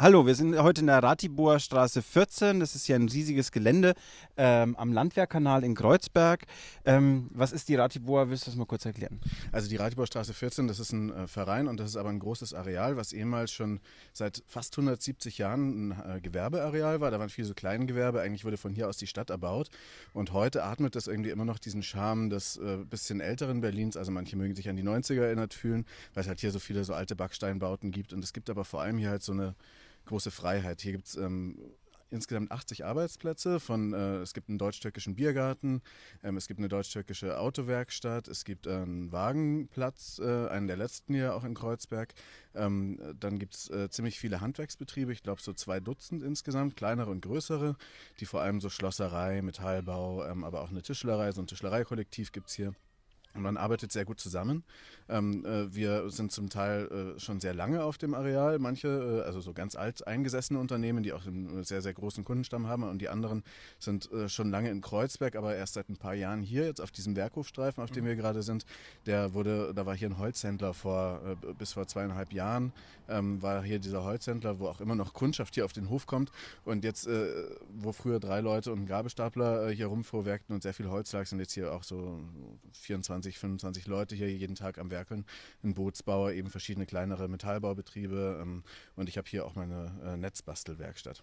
Hallo, wir sind heute in der Ratiboer Straße 14. Das ist ja ein riesiges Gelände ähm, am Landwehrkanal in Kreuzberg. Ähm, was ist die Ratiboer? Willst du das mal kurz erklären? Also die Ratiboer Straße 14, das ist ein äh, Verein und das ist aber ein großes Areal, was ehemals schon seit fast 170 Jahren ein äh, Gewerbeareal war. Da waren viele so Kleingewerbe. Eigentlich wurde von hier aus die Stadt erbaut. Und heute atmet das irgendwie immer noch diesen Charme des äh, bisschen älteren Berlins. Also manche mögen sich an die 90er erinnert fühlen, weil es halt hier so viele so alte Backsteinbauten gibt. Und es gibt aber vor allem hier halt so eine große Freiheit. Hier gibt es ähm, insgesamt 80 Arbeitsplätze. Von, äh, es gibt einen deutsch-türkischen Biergarten, ähm, es gibt eine deutsch-türkische Autowerkstatt, es gibt einen Wagenplatz, äh, einen der letzten hier auch in Kreuzberg. Ähm, dann gibt es äh, ziemlich viele Handwerksbetriebe, ich glaube so zwei Dutzend insgesamt, kleinere und größere, die vor allem so Schlosserei, Metallbau, ähm, aber auch eine Tischlerei, so ein Tischlereikollektiv gibt es hier. Und man arbeitet sehr gut zusammen. Ähm, äh, wir sind zum Teil äh, schon sehr lange auf dem Areal. Manche, äh, also so ganz alt eingesessene Unternehmen, die auch einen sehr, sehr großen Kundenstamm haben. Und die anderen sind äh, schon lange in Kreuzberg, aber erst seit ein paar Jahren hier, jetzt auf diesem Werkhofstreifen, auf dem wir gerade sind. Der wurde, da war hier ein Holzhändler vor, äh, bis vor zweieinhalb Jahren, ähm, war hier dieser Holzhändler, wo auch immer noch Kundschaft hier auf den Hof kommt. Und jetzt, äh, wo früher drei Leute und ein Gabelstapler hier rumfuhrwerkten und sehr viel Holz lag, sind jetzt hier auch so 24 20, 25 Leute hier jeden Tag am Werkeln. Ein Bootsbauer, eben verschiedene kleinere Metallbaubetriebe. Ähm, und ich habe hier auch meine äh, Netzbastelwerkstatt.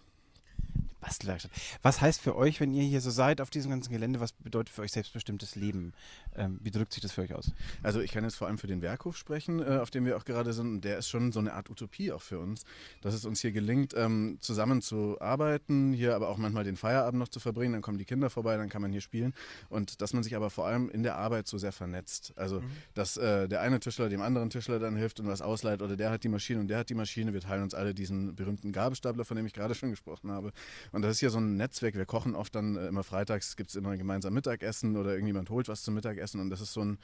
Bastelwerkstatt. Was heißt für euch, wenn ihr hier so seid auf diesem ganzen Gelände, was bedeutet für euch selbstbestimmtes Leben? Ähm, wie drückt sich das für euch aus? Also ich kann jetzt vor allem für den Werkhof sprechen, äh, auf dem wir auch gerade sind. Und der ist schon so eine Art Utopie auch für uns, dass es uns hier gelingt, ähm, zusammen zu arbeiten, hier aber auch manchmal den Feierabend noch zu verbringen. Dann kommen die Kinder vorbei, dann kann man hier spielen. Und dass man sich aber vor allem in der Arbeit so sehr vernetzt. Also mhm. dass äh, der eine Tischler dem anderen Tischler dann hilft und was ausleiht oder der hat die Maschine und der hat die Maschine. Wir teilen uns alle diesen berühmten Gabelstapler, von dem ich gerade schon gesprochen habe. Und das ist hier so ein Netzwerk. Wir kochen oft dann äh, immer freitags, gibt es immer gemeinsam Mittagessen oder irgendjemand holt was zum Mittagessen. Und das ist so ein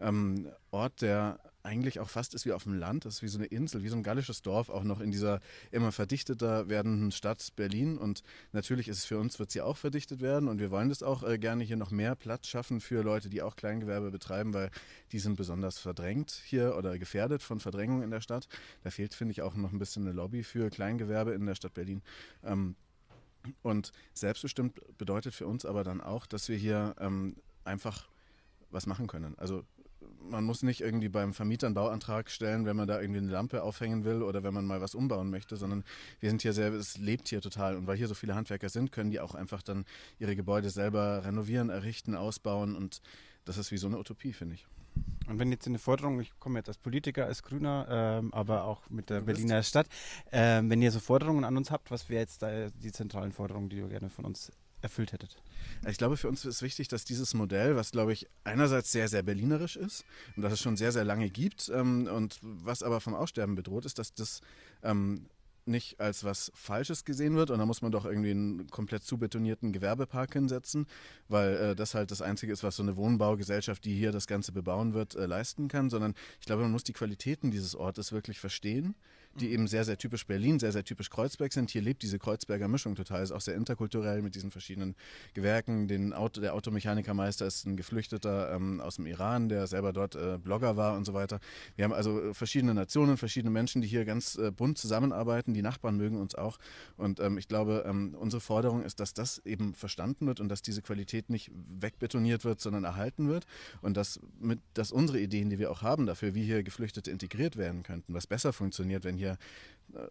ähm, Ort, der eigentlich auch fast ist wie auf dem Land. Das ist wie so eine Insel, wie so ein gallisches Dorf, auch noch in dieser immer verdichteter werdenden Stadt Berlin. Und natürlich ist es für uns, wird sie auch verdichtet werden. Und wir wollen das auch äh, gerne hier noch mehr Platz schaffen für Leute, die auch Kleingewerbe betreiben, weil die sind besonders verdrängt hier oder gefährdet von Verdrängung in der Stadt. Da fehlt, finde ich, auch noch ein bisschen eine Lobby für Kleingewerbe in der Stadt Berlin. Ähm, und selbstbestimmt bedeutet für uns aber dann auch, dass wir hier ähm, einfach was machen können. Also man muss nicht irgendwie beim Vermieter einen Bauantrag stellen, wenn man da irgendwie eine Lampe aufhängen will oder wenn man mal was umbauen möchte, sondern wir sind hier sehr, es lebt hier total. Und weil hier so viele Handwerker sind, können die auch einfach dann ihre Gebäude selber renovieren, errichten, ausbauen und das ist wie so eine Utopie, finde ich. Und wenn jetzt eine Forderung, ich komme jetzt als Politiker, als Grüner, ähm, aber auch mit der Berliner Stadt, ähm, wenn ihr so Forderungen an uns habt, was wäre jetzt da die zentralen Forderungen, die ihr gerne von uns erfüllt hättet? Ich glaube, für uns ist wichtig, dass dieses Modell, was glaube ich einerseits sehr, sehr berlinerisch ist und das es schon sehr, sehr lange gibt ähm, und was aber vom Aussterben bedroht ist, dass das ähm, nicht als was Falsches gesehen wird und da muss man doch irgendwie einen komplett zubetonierten Gewerbepark hinsetzen, weil äh, das halt das Einzige ist, was so eine Wohnbaugesellschaft, die hier das Ganze bebauen wird, äh, leisten kann, sondern ich glaube, man muss die Qualitäten dieses Ortes wirklich verstehen die eben sehr, sehr typisch Berlin, sehr, sehr typisch Kreuzberg sind. Hier lebt diese Kreuzberger Mischung total, ist auch sehr interkulturell mit diesen verschiedenen Gewerken. Den Auto, der Automechanikermeister ist ein Geflüchteter ähm, aus dem Iran, der selber dort äh, Blogger war und so weiter. Wir haben also äh, verschiedene Nationen, verschiedene Menschen, die hier ganz äh, bunt zusammenarbeiten. Die Nachbarn mögen uns auch. Und ähm, ich glaube, ähm, unsere Forderung ist, dass das eben verstanden wird und dass diese Qualität nicht wegbetoniert wird, sondern erhalten wird. Und dass, mit, dass unsere Ideen, die wir auch haben dafür, wie hier Geflüchtete integriert werden könnten, was besser funktioniert, wenn hier hier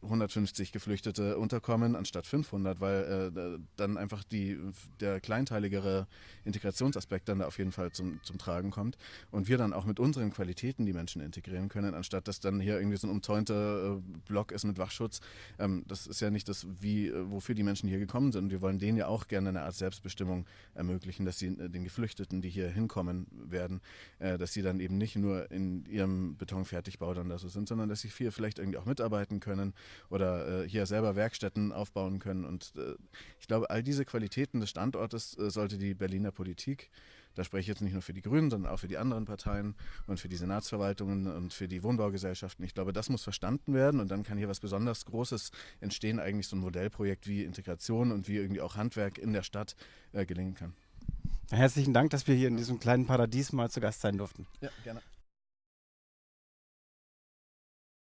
150 Geflüchtete unterkommen anstatt 500, weil äh, dann einfach die, der kleinteiligere Integrationsaspekt dann da auf jeden Fall zum, zum Tragen kommt und wir dann auch mit unseren Qualitäten die Menschen integrieren können, anstatt dass dann hier irgendwie so ein umzäunter äh, Block ist mit Wachschutz. Ähm, das ist ja nicht das, wie, äh, wofür die Menschen hier gekommen sind. Wir wollen denen ja auch gerne eine Art Selbstbestimmung ermöglichen, dass sie äh, den Geflüchteten, die hier hinkommen werden, äh, dass sie dann eben nicht nur in ihrem Betonfertigbau dann da so sind, sondern dass sie hier vielleicht irgendwie auch mitarbeiten können oder äh, hier selber Werkstätten aufbauen können. Und äh, ich glaube, all diese Qualitäten des Standortes äh, sollte die Berliner Politik, da spreche ich jetzt nicht nur für die Grünen, sondern auch für die anderen Parteien und für die Senatsverwaltungen und für die Wohnbaugesellschaften. Ich glaube, das muss verstanden werden und dann kann hier was besonders Großes entstehen, eigentlich so ein Modellprojekt wie Integration und wie irgendwie auch Handwerk in der Stadt äh, gelingen kann. Herzlichen Dank, dass wir hier in diesem kleinen Paradies mal zu Gast sein durften. Ja, gerne.